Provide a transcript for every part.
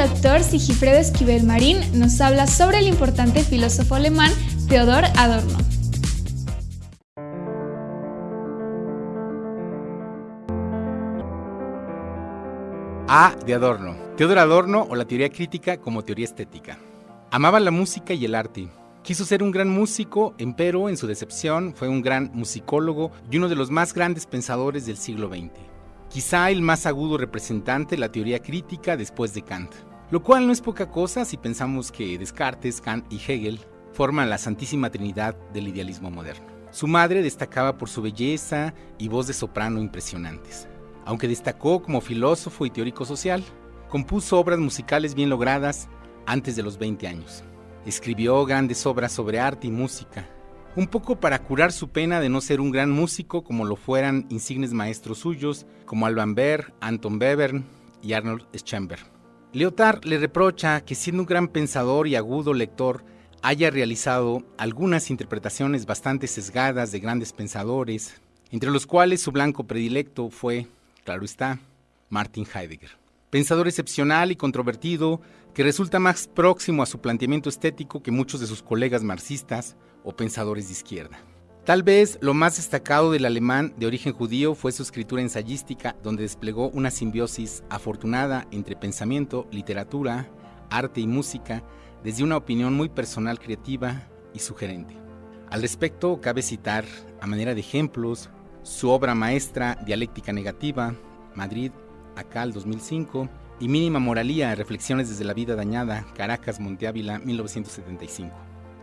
doctor Sigifredo Esquivel Marín nos habla sobre el importante filósofo alemán Theodor Adorno. A de Adorno. Theodor Adorno o la teoría crítica como teoría estética. Amaba la música y el arte. Quiso ser un gran músico, empero en su decepción fue un gran musicólogo y uno de los más grandes pensadores del siglo XX. Quizá el más agudo representante de la teoría crítica después de Kant. Lo cual no es poca cosa si pensamos que Descartes, Kant y Hegel forman la Santísima Trinidad del idealismo moderno. Su madre destacaba por su belleza y voz de soprano impresionantes. Aunque destacó como filósofo y teórico social, compuso obras musicales bien logradas antes de los 20 años. Escribió grandes obras sobre arte y música, un poco para curar su pena de no ser un gran músico como lo fueran insignes maestros suyos como Alban Berg, Anton Webern y Arnold Schoenberg. Lyotard le reprocha que siendo un gran pensador y agudo lector, haya realizado algunas interpretaciones bastante sesgadas de grandes pensadores, entre los cuales su blanco predilecto fue claro está, Martin Heidegger. Pensador excepcional y controvertido que resulta más próximo a su planteamiento estético que muchos de sus colegas marxistas o pensadores de izquierda. Tal vez lo más destacado del alemán de origen judío fue su escritura ensayística, donde desplegó una simbiosis afortunada entre pensamiento, literatura, arte y música, desde una opinión muy personal, creativa y sugerente. Al respecto, cabe citar, a manera de ejemplos, su obra maestra Dialéctica Negativa, Madrid, Acal 2005, y Mínima Moralía, Reflexiones desde la Vida Dañada, Caracas, Monteávila, 1975.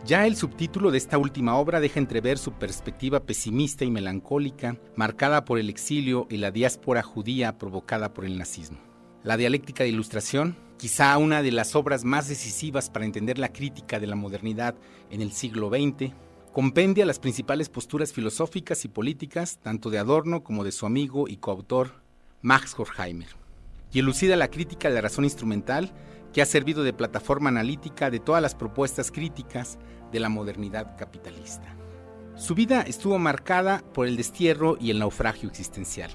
Ya el subtítulo de esta última obra deja entrever su perspectiva pesimista y melancólica, marcada por el exilio y la diáspora judía provocada por el nazismo. La dialéctica de ilustración, quizá una de las obras más decisivas para entender la crítica de la modernidad en el siglo XX, compendia las principales posturas filosóficas y políticas tanto de Adorno como de su amigo y coautor Max Horkheimer, y elucida la crítica de la razón instrumental que ha servido de plataforma analítica de todas las propuestas críticas de la modernidad capitalista. Su vida estuvo marcada por el destierro y el naufragio existencial,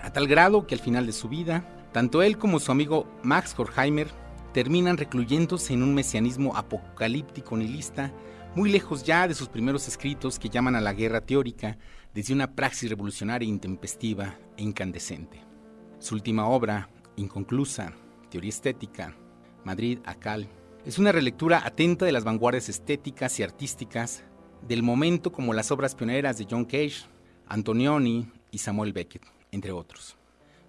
a tal grado que al final de su vida, tanto él como su amigo Max Horkheimer terminan recluyéndose en un mesianismo apocalíptico nihilista muy lejos ya de sus primeros escritos que llaman a la guerra teórica desde una praxis revolucionaria intempestiva e incandescente. Su última obra, inconclusa, Teoría Estética, Madrid, Acal, es una relectura atenta de las vanguardias estéticas y artísticas del momento como las obras pioneras de John Cage, Antonioni y Samuel Beckett, entre otros.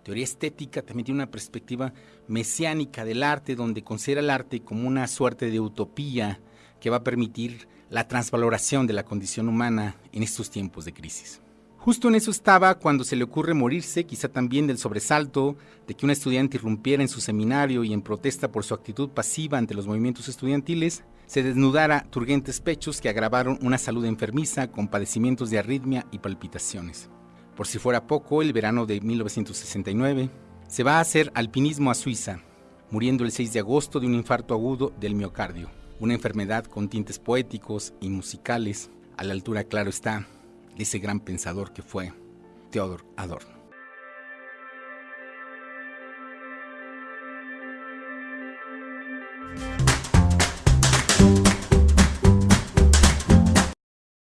Teoría estética también tiene una perspectiva mesiánica del arte donde considera el arte como una suerte de utopía que va a permitir la transvaloración de la condición humana en estos tiempos de crisis. Justo en eso estaba cuando se le ocurre morirse, quizá también del sobresalto de que un estudiante irrumpiera en su seminario y en protesta por su actitud pasiva ante los movimientos estudiantiles, se desnudara turgentes pechos que agravaron una salud enfermiza con padecimientos de arritmia y palpitaciones. Por si fuera poco, el verano de 1969 se va a hacer alpinismo a Suiza, muriendo el 6 de agosto de un infarto agudo del miocardio una enfermedad con tintes poéticos y musicales, a la altura, claro está, ese gran pensador que fue Theodor Adorno.